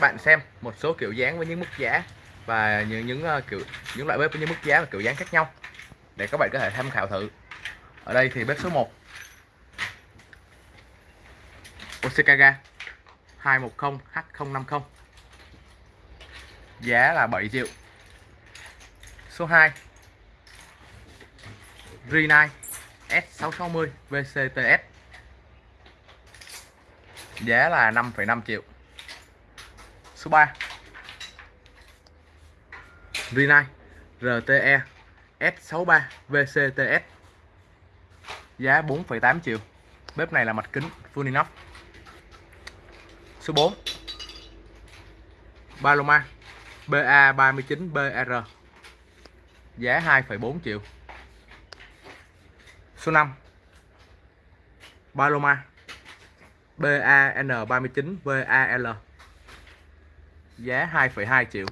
các bạn xem một số kiểu dáng với những mức giá và những những uh, kiểu những loại bếp với những mức giá và kiểu dáng khác nhau để các bạn có thể tham khảo thử. Ở đây thì bếp số 1 Osekaga 210 H050 giá là 7 triệu. Số 2 Rinai S660 VCTS giá là 5,5 triệu số 3 Rinnai RTE S63 VCTS giá 4,8 triệu. Bếp này là mặt kính full inox. Số 4 Paloma BA39BR giá 2,4 triệu. Số 5 Paloma BAN39VAL giá 2,2 triệu.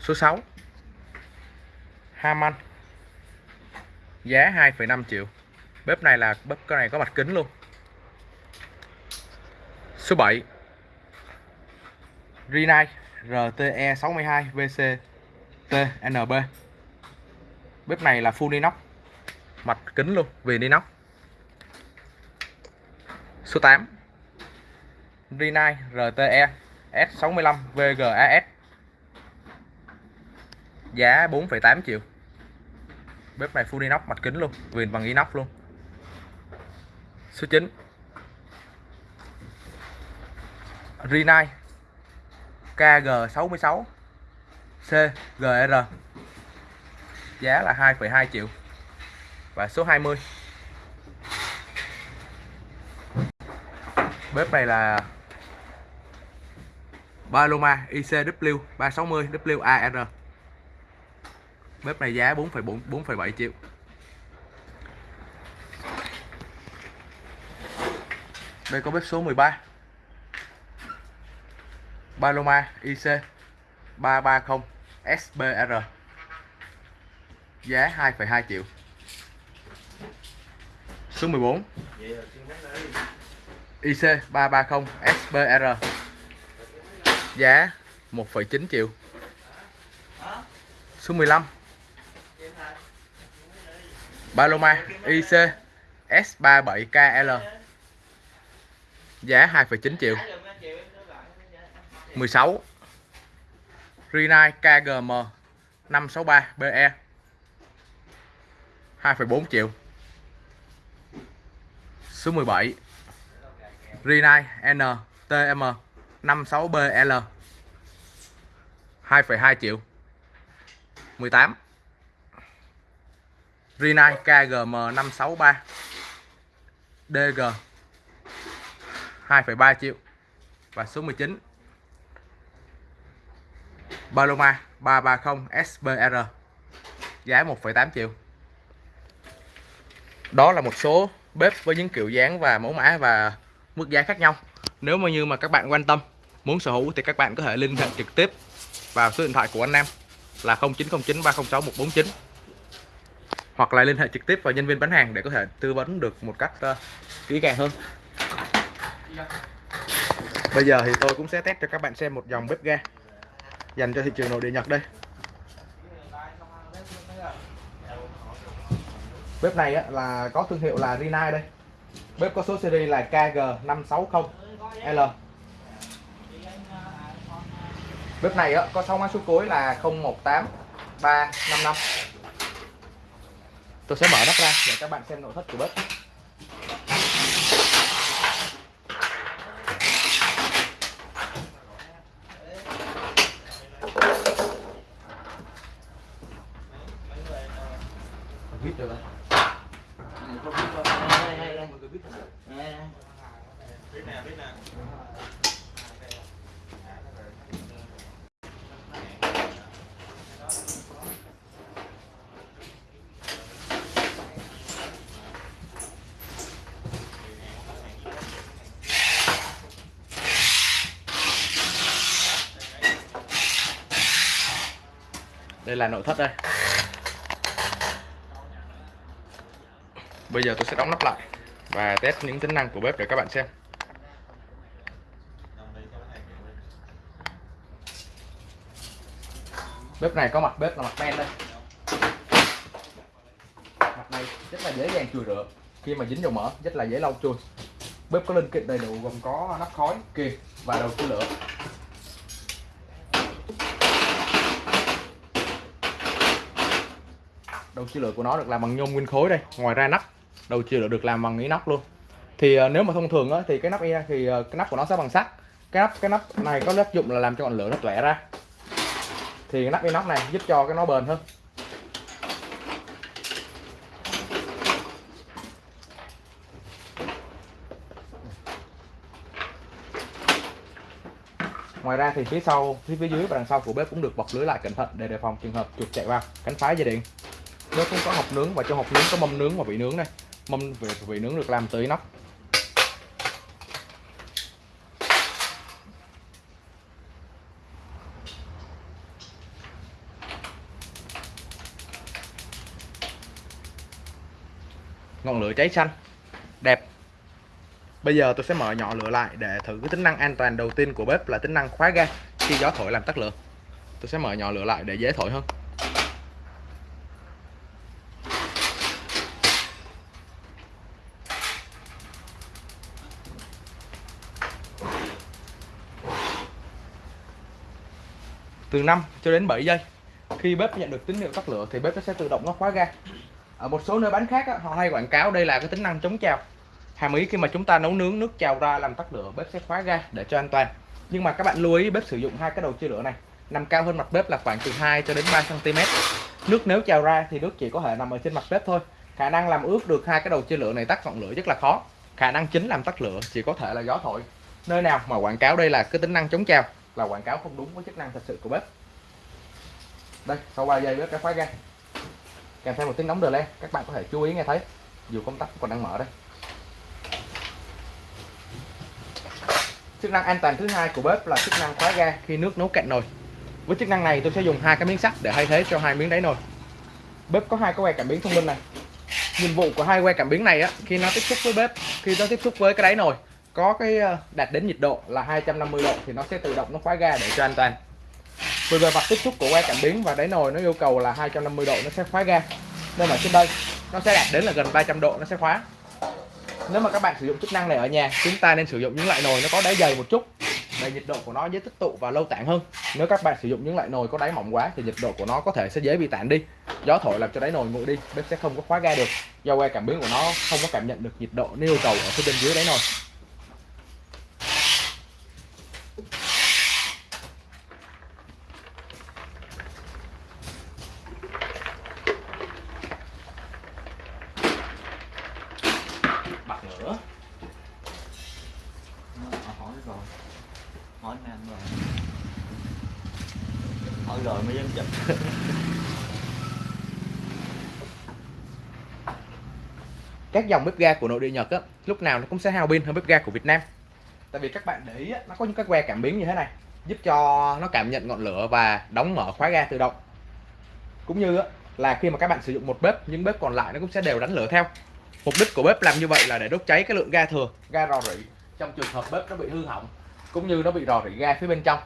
Số 6 Haman giá 2,5 triệu. Bếp này là bếp cái này có mặt kính luôn. Số 7 Rinnai RTE 62 VC TNB bếp này là full inox mặt kính luôn viền inox số 8 Rinnai RTE S65 VGAS giá 4,8 triệu. Bếp này full inox mặt kính luôn viền bằng inox luôn. Số 9 Rinnai KG66 CGR giá là 2,2 triệu. Và số 20 bếp này là Paloma ICW 360 WAR bếp này giá 4,4 4,7 triệu. Đây có bếp số 13 Paloma IC 330 SBR giá 2,2 triệu. Số 14 IC IC330 SBR giá 1,9 triệu. Số 15 Paloma IC S37KL giá 2,9 triệu. 16 Rinnai KGM 563BE 2,4 triệu. Số 17 Rinnai NTM 56BL 2,2 triệu. 18 Rinnai KGM 563 DG 2,3 triệu. Và số 19 Paloma 330 SBR giá 1,8 triệu. Đó là một số bếp với những kiểu dáng và mẫu mã và mức giá khác nhau. Nếu mà như mà các bạn quan tâm muốn sở hữu thì các bạn có thể liên hệ trực tiếp vào số điện thoại của anh Nam là 0909 306 149 hoặc là liên hệ trực tiếp vào nhân viên bán hàng để có thể tư vấn được một cách uh, kỹ càng hơn. Bây giờ thì tôi cũng sẽ test cho các bạn xem một dòng bếp ga dành cho thị trường nội địa Nhật đây. Bếp này á, là có thương hiệu là Rinnai đây bếp có số series là KG560L bếp này á, có 6 mã số cuối là 018355 tôi sẽ mở nắp ra để các bạn xem nội thất của bếp vít được không? Đây là nội thất đây. Bây giờ tôi sẽ đóng nắp lại và test những tính năng của bếp để các bạn xem. Bếp này có mặt bếp là mặt men đây. Mặt này rất là dễ dàng chùi rửa. Khi mà dính dầu mỡ rất là dễ lau chùi. Bếp có linh kiện đầy đủ gồm có nắp khói kìa và đầu chia lửa. Đầu chia lửa của nó được làm bằng nhôm nguyên khối đây ngoài ra nắp. Đầu chia lửa được làm bằng inox luôn. Thì uh, nếu mà thông thường á, thì cái nắp thì uh, cái nắp của nó sẽ bằng sắt. Cái nắp cái nắp này có tác dụng là làm cho ngọn lửa nó tỏa ra. Thì cái nắp inox này giúp cho cái nó bền hơn. Ngoài ra thì phía sau phía phía dưới và đằng sau của bếp cũng được bọc lưới lại cẩn thận để đề phòng trường hợp chuột chạy vào cắn phá dây điện nó cũng có hộp nướng và trong hộp nướng có mâm nướng và vị nướng đây. Mâm vị, vị nướng được làm từ inox ngọn lửa cháy xanh. Đẹp. Bây giờ tôi sẽ mở nhỏ lửa lại để thử cái tính năng an toàn đầu tiên của bếp là tính năng khóa ga khi gió thổi làm tắt lửa. Tôi sẽ mở nhỏ lửa lại để dễ thổi hơn. Từ 5 cho đến 7 giây. Khi bếp nhận được tín hiệu tắt lửa thì bếp nó sẽ tự động nó khóa ga. Ở một số nơi bán khác á, họ hay quảng cáo đây là cái tính năng chống trào. Hàm ý khi mà chúng ta nấu nướng nước trào ra làm tắt lửa bếp sẽ khóa ga để cho an toàn. Nhưng mà các bạn lưu ý bếp sử dụng hai cái đầu chia lửa này. Nằm cao hơn mặt bếp là khoảng từ 2 cho đến 3 cm nước nếu trào ra thì nước chỉ có thể nằm ở trên mặt bếp thôi. Khả năng làm ướt được hai cái đầu chia lửa này tắt ngọn lửa rất là khó. Khả năng chính làm tắt lửa chỉ có thể là gió thổi. Nơi nào mà quảng cáo đây là cái tính năng chống trào là quảng cáo không đúng với chức năng thật sự của bếp. Đây, sau 3 giây bếp đã khóa ga. Kèm theo một tiếng nóng đờ lên các bạn có thể chú ý nghe thấy, dù công tắc còn đang mở đây. Chức năng an toàn thứ hai của bếp là chức năng khóa ga khi nước nấu cạn nồi. Với chức năng này, tôi sẽ dùng hai cái miếng sắt để thay thế cho hai miếng đáy nồi. Bếp có hai cái que cảm biến thông minh này. Nhiệm vụ của hai que cảm biến này á, khi nó tiếp xúc với bếp, khi nó tiếp xúc với cái đáy nồi có cái ờ, đạt đến nhiệt độ là 250 độ thì nó sẽ tự động nó khóa ga để cho an toàn vì về mặt tiếp xúc của que cảm biến và đáy nồi nó yêu cầu là 250 độ nó sẽ khóa ga. Nên mà trên đây, nó sẽ đạt đến là gần 300 độ nó sẽ khóa. Nếu mà các bạn sử dụng chức năng này ở nhà, chúng ta nên sử dụng những loại nồi nó có đáy dày một chút, để nhiệt độ của nó dễ tích tụ và lâu tản hơn. Nếu các bạn sử dụng những loại nồi có đáy mỏng quá thì nhiệt độ của nó có thể sẽ dễ bị tản đi. Gió thổi làm cho đáy nồi nguội đi, bếp sẽ không có khóa ga được. Do que cảm biến của nó không có cảm nhận được nhiệt độ nếu yêu cầu ở phía bên dưới đáy nồi hỏi nam rồi hỏi rồi mới dám chụp các dòng bếp ga của nội địa Nhật á, lúc nào nó cũng sẽ hao pin hơn bếp ga của Việt Nam. Tại vì các bạn để ý á, nó có những cái que cảm biến như thế này giúp cho nó cảm nhận ngọn lửa và đóng mở khóa ga tự động. Cũng như á, là khi mà các bạn sử dụng một bếp những bếp còn lại nó cũng sẽ đều đánh lửa theo. Mục đích của bếp làm như vậy là để đốt cháy cái lượng ga thừa ga rò rỉ trong trường hợp bếp nó bị hư hỏng cũng như nó bị rò rỉ ga phía bên trong.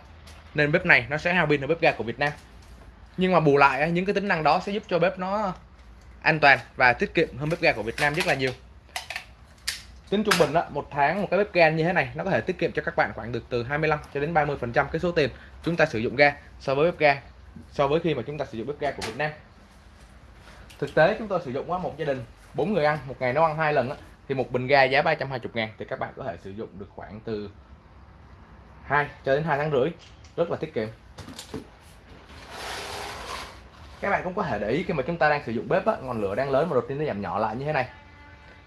Nên bếp này nó sẽ hao pin hơn bếp ga của Việt Nam. Nhưng mà bù lại những cái tính năng đó sẽ giúp cho bếp nó an toàn và tiết kiệm hơn bếp ga của Việt Nam rất là nhiều. Tính trung bình đó, một tháng một cái bếp ga như thế này nó có thể tiết kiệm cho các bạn khoảng được từ 25 cho đến 30 phần trăm cái số tiền chúng ta sử dụng ga so với bếp ga so với khi mà chúng ta sử dụng bếp ga của Việt Nam. Thực tế chúng tôi sử dụng một gia đình bốn người ăn một ngày nấu ăn hai lần thì một bình ga giá 320 ngàn thì các bạn có thể sử dụng được khoảng từ 2 cho đến 2 tháng rưỡi rất là tiết kiệm các bạn cũng có thể để ý khi mà chúng ta đang sử dụng bếp á, ngọn lửa đang lớn mà đột nhiên nó giảm nhỏ lại như thế này.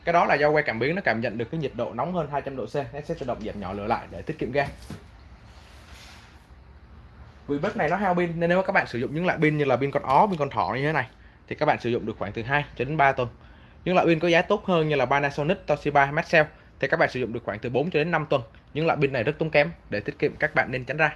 Cái đó là do que cảm biến nó cảm nhận được cái nhiệt độ nóng hơn 200 độ C nó sẽ tự động giảm nhỏ lửa lại để tiết kiệm ga. Vì bếp này nó hao pin nên nếu các bạn sử dụng những loại pin như là pin con ó pin con thỏ như thế này thì các bạn sử dụng được khoảng từ 2 cho đến 3 tuần. Những loại pin có giá tốt hơn như là Panasonic, Toshiba, Maxell thì các bạn sử dụng được khoảng từ 4 cho đến 5 tuần. Những loại pin này rất tốn kém để tiết kiệm các bạn nên tránh ra.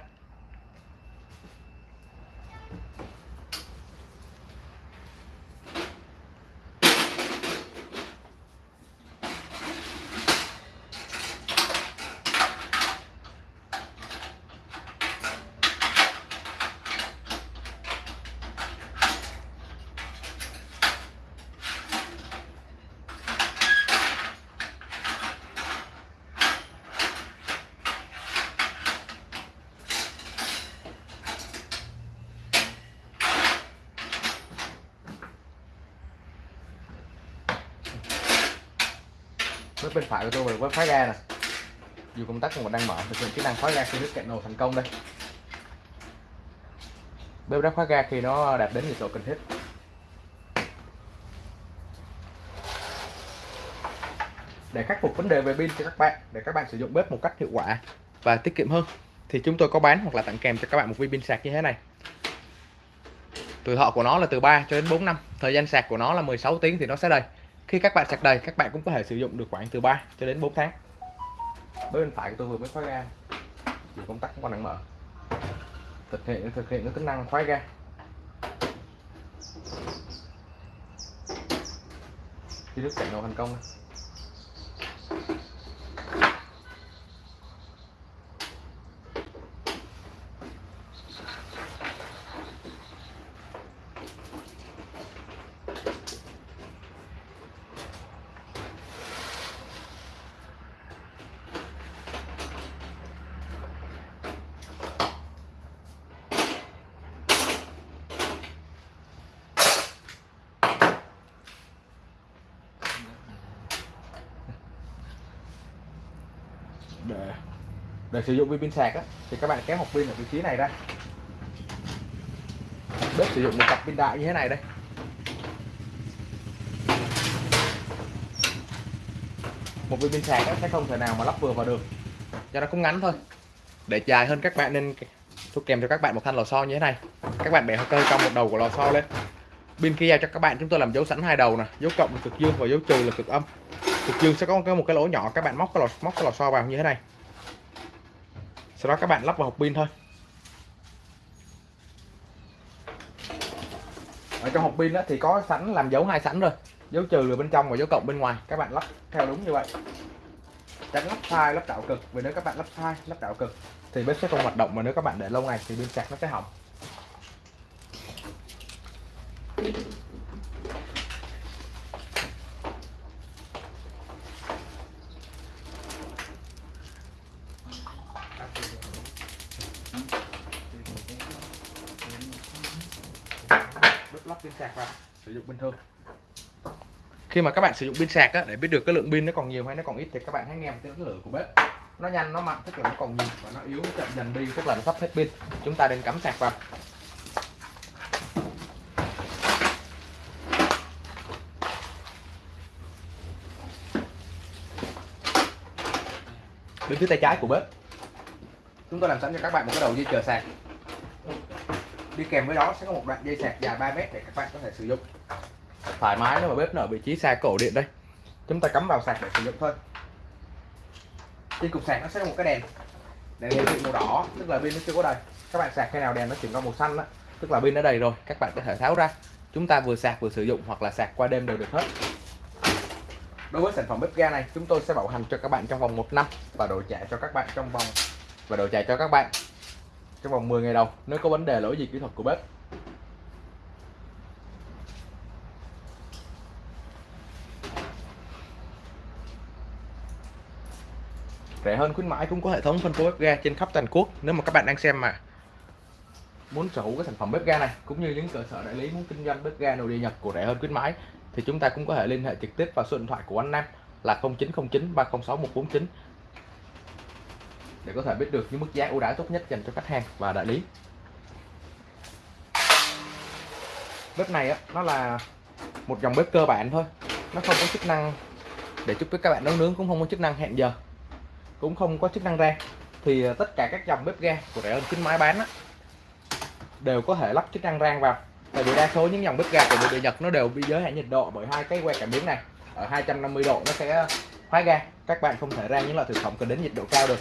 Bên phải của tôi với khóa ga nè. Dù công tắc còn đang mở, thực hiện chức năng khóa ga khi nước cạn nồi thành công đây. Bếp đã khóa ga khi nó đạt đến nhiệt độ cần thiết để khắc phục vấn đề về pin cho các bạn, để các bạn sử dụng bếp một cách hiệu quả và tiết kiệm hơn, thì chúng tôi có bán hoặc là tặng kèm cho các bạn một viên pin sạc như thế này. Tuổi thọ của nó là từ 3 cho đến 4 năm, thời gian sạc của nó là 16 tiếng thì nó sẽ đầy khi các bạn sạc đầy, các bạn cũng có thể sử dụng được khoảng từ 3 cho đến 4 tháng. Bên phải tôi vừa mới khóa ga thì công tắc cũng còn đang mở thực hiện thực hiện cái tính năng khóa ga. Khi nước chạy nổ thành công. Để để sử dụng viên pin sạc á, thì các bạn kéo hộp pin ở vị trí này ra. Bếp sử dụng một cặp pin đại như thế này đây. Một viên pin sạc á, sẽ không thể nào mà lắp vừa vào được. Cho nó cũng ngắn thôi. Để dài hơn các bạn nên tôi kèm cho các bạn một thanh lò xo như thế này. Các bạn bẻ cơ trong một đầu của lò xo lên. Pin khi giao cho các bạn chúng tôi làm dấu sẵn hai đầu nè. Dấu cộng là cực dương và dấu trừ là cực âm cực dương sẽ có một cái, một cái lỗ nhỏ các bạn móc cái lò móc cái lò xo vào như thế này. Sau đó các bạn lắp vào hộp pin thôi. Ở trong hộp pin đó thì có sẵn làm dấu hai sẵn rồi. Dấu trừ ở bên trong và dấu cộng bên ngoài. Các bạn lắp theo đúng như vậy. Tránh lắp sai lắp tạo cực. Vì nếu các bạn lắp sai lắp tạo cực thì bếp sẽ không hoạt động. Mà nếu các bạn để lâu ngày thì pin sạc nó sẽ hỏng. Lắp pin sạc vào. Sử dụng bình thường. Khi mà các bạn sử dụng pin sạc á, để biết được cái lượng pin nó còn nhiều hay nó còn ít thì các bạn hãy nghe tiếng lửa của bếp. Nó nhanh nó mạnh tức là nó còn nhiều và nó yếu nó chậm dần đi tức là nó sắp hết pin. Chúng ta nên cắm sạc vào. Bên phía tay trái của bếp. Chúng tôi làm sẵn cho các bạn một cái đầu dây chờ sạc đi kèm với đó sẽ có một đoạn dây sạc dài 3 mét để các bạn có thể sử dụng. Thoải mái nếu mà bếp nó ở vị trí xa cổ điện đây. Chúng ta cắm vào sạc để sử dụng thôi. Trên cục sạc nó sẽ có một cái đèn. Đèn hiển thị màu đỏ tức là pin nó chưa có đầy. Các bạn sạc khi nào đèn nó chuyển qua màu xanh đó, tức là pin nó đầy rồi các bạn có thể tháo ra. Chúng ta vừa sạc vừa sử dụng hoặc là sạc qua đêm đều được hết. Đối với sản phẩm bếp ga này chúng tôi sẽ bảo hành cho các bạn trong vòng 1 năm và đổi trả cho các bạn trong vòng và đổi trả cho các bạn trong vòng 10 ngày đầu, nếu có vấn đề lỗi gì kỹ thuật của bếp. Rẻ hơn khuyến mãi cũng có hệ thống phân phối bếp ga trên khắp toàn quốc, nếu mà các bạn đang xem mà. Muốn sở hữu cái sản phẩm bếp ga này, cũng như những cơ sở đại lý muốn kinh doanh bếp ga nội địa Nhật của rẻ hơn khuyến mãi, thì chúng ta cũng có thể liên hệ trực tiếp vào số điện thoại của anh Nam là 0909 306 149 để có thể biết được những mức giá ưu đãi tốt nhất dành cho khách hàng và đại lý. Bếp này á, nó là một dòng bếp cơ bản thôi. Nó không có chức năng để giúp các bạn nấu nướng cũng không có chức năng hẹn giờ cũng không có chức năng rang thì à, tất cả các dòng bếp ga của rẻ hơn chính máy bán á, đều có thể lắp chức năng rang vào. Tại vì đa số những dòng bếp ga của nội địa Nhật nó đều bị giới hạn nhiệt độ bởi hai cái que cảm biến này. Ở 250 độ nó sẽ khóa ga. Các bạn không thể rang những loại thực phẩm cần đến nhiệt độ cao được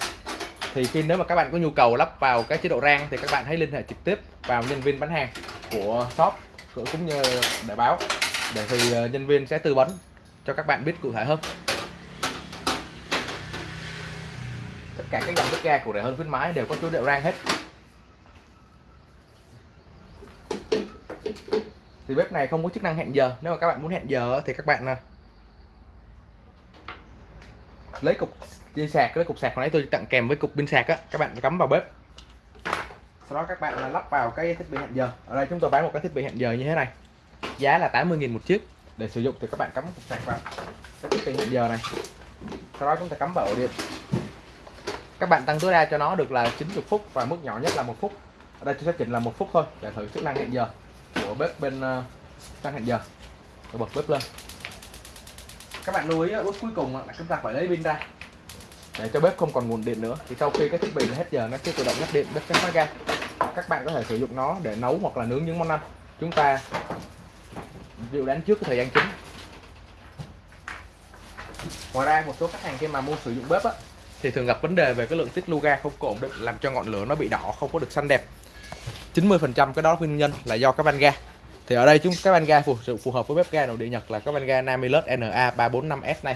thì khi nếu mà các bạn có nhu cầu lắp vào cái chế độ rang thì các bạn hãy liên hệ trực tiếp vào nhân viên bán hàng của shop, cũng như để báo, để thì ờ, nhân viên sẽ tư vấn cho các bạn biết cụ thể hơn. Tất cả các dòng bếp ga của rẻ hơn khuyến mãi đều có chế độ rang hết. Thì bếp này không có chức năng hẹn giờ. Nếu mà các bạn muốn hẹn giờ thì các bạn à, lấy cục dây sạc cái cục sạc hồi nãy tôi tặng kèm với cục pin sạc á. Các bạn cắm vào bếp. Sau đó các bạn là lắp vào cái thiết bị hẹn giờ. Ở đây chúng tôi bán một cái thiết bị hẹn giờ như thế này. Giá là 80.000 một chiếc. Để sử dụng thì các bạn cắm cục sạc vào cái thiết bị hẹn giờ này. Sau đó chúng ta cắm vào ổ điện. Các bạn tăng tối đa cho nó được là 90 phút và mức nhỏ nhất là một phút. Ở đây tôi sẽ chỉnh là một phút thôi để thử chức năng hẹn giờ của bếp bên uh, năng hẹn giờ. Tôi bật bếp lên. Các bạn lưu ý bước cuối cùng là chúng ta phải lấy pin ra để cho bếp không còn nguồn điện nữa. Thì sau khi cái thiết bị hết giờ nó sẽ tự động ngắt điện bếp sẽ khóa ga. Các bạn có thể sử dụng nó để nấu hoặc là nướng những món ăn. Chúng ta dự đánh trước cái thời gian chính. Ngoài ra một số khách hàng khi mà mua sử dụng bếp á thì thường gặp vấn đề về cái lượng tiết lưu ga không có ổn định làm cho ngọn lửa nó bị đỏ không có được xanh đẹp. 90% cái đó nguyên nhân là do cái van ga. Thì ở đây chúng cái van ga phù, phù hợp với bếp ga nội địa Nhật là cái van ga Namilus NA 345S này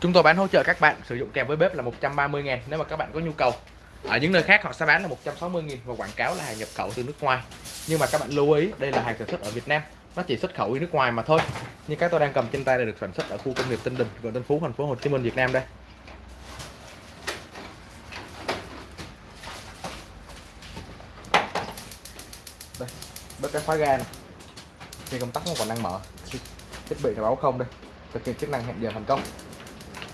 chúng tôi bán hỗ trợ các bạn sử dụng kèm với bếp là 130 000 nếu mà các bạn có nhu cầu. Ở những nơi khác họ sẽ bán là 160 000 và quảng cáo là hàng nhập khẩu từ nước ngoài. Nhưng mà các bạn lưu ý, đây là hàng sản xuất ở Việt Nam, nó chỉ xuất khẩu đi nước ngoài mà thôi. Như cái tôi đang cầm trên tay là được sản xuất ở khu công nghiệp Tân Đình quận Tân Phú, thành phố Hồ Chí Minh, Việt Nam đây. Đây, bếp cái khóa ga này. Khi công tắc nó còn đang mở, thiết bị là báo không đây. Thực hiện chức năng hẹn giờ thành công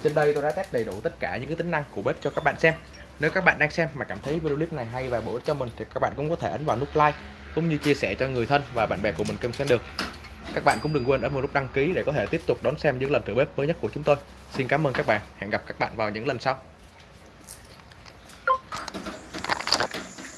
trên đây tôi đã test đầy đủ tất cả những cái tính năng của bếp cho các bạn xem. Nếu các bạn đang xem mà cảm thấy video clip này hay và bổ ích cho mình thì các bạn cũng có thể ấn vào nút like cũng như chia sẻ cho người thân và bạn bè của mình cùng xem được. Các bạn cũng đừng quên ấn vào nút đăng ký để có thể tiếp tục đón xem những lần thử bếp mới nhất của chúng tôi. Xin cảm ơn các bạn. Hẹn gặp các bạn vào những lần sau.